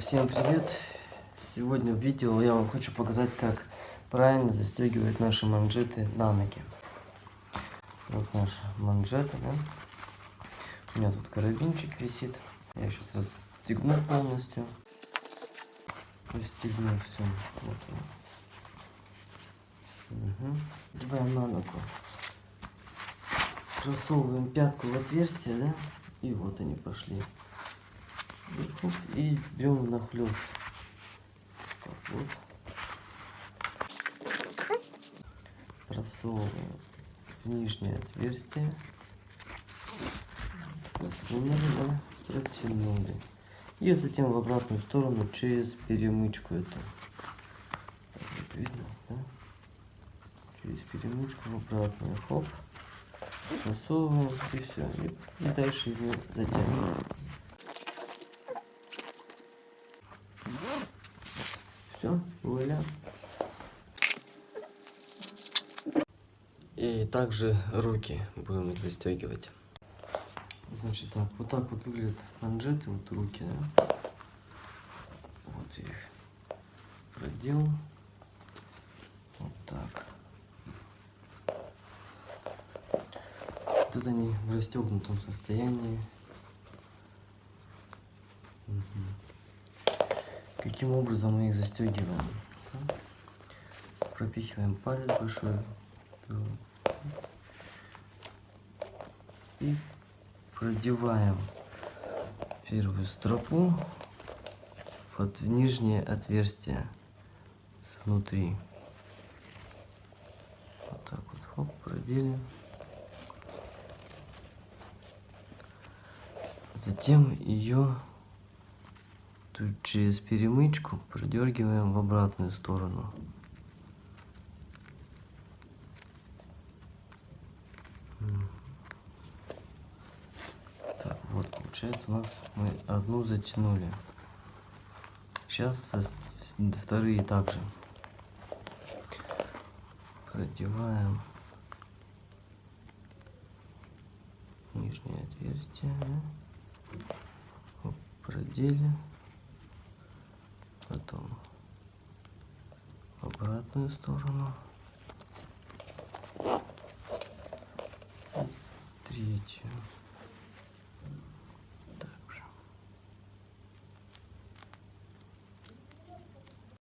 Всем привет! Сегодня в видео я вам хочу показать, как правильно застегивать наши манжеты на ноги. Вот наша манжета, да? У меня тут карабинчик висит. Я сейчас расстегну полностью. Расстегну все. Вот. Угу. Одеваем на ногу. Просовываем пятку в отверстие, да? И вот они пошли. И берем нахлест. Так вот. Просовываем в нижнее отверстие. Просунули, да, протянули. И затем в обратную сторону через перемычку это. Видно, да? Через перемычку в обратную. Хоп. Просовываем и все. И, и дальше его затягиваем. Все, вуаля. И также руки будем застегивать. Значит так, вот так вот выглядят манжеты, вот руки, да? Вот их продел. Вот так. Тут они в расстегнутом состоянии. Угу. Каким образом мы их застегиваем? Пропихиваем палец большой и продеваем первую стропу в нижнее отверстие внутри. Вот так вот, хоп, проделим. Затем ее тут через перемычку продергиваем в обратную сторону. Так, вот, получается у нас мы одну затянули. Сейчас вторые также. Продеваем нижнее отверстие. Продели, потом в обратную сторону, третью.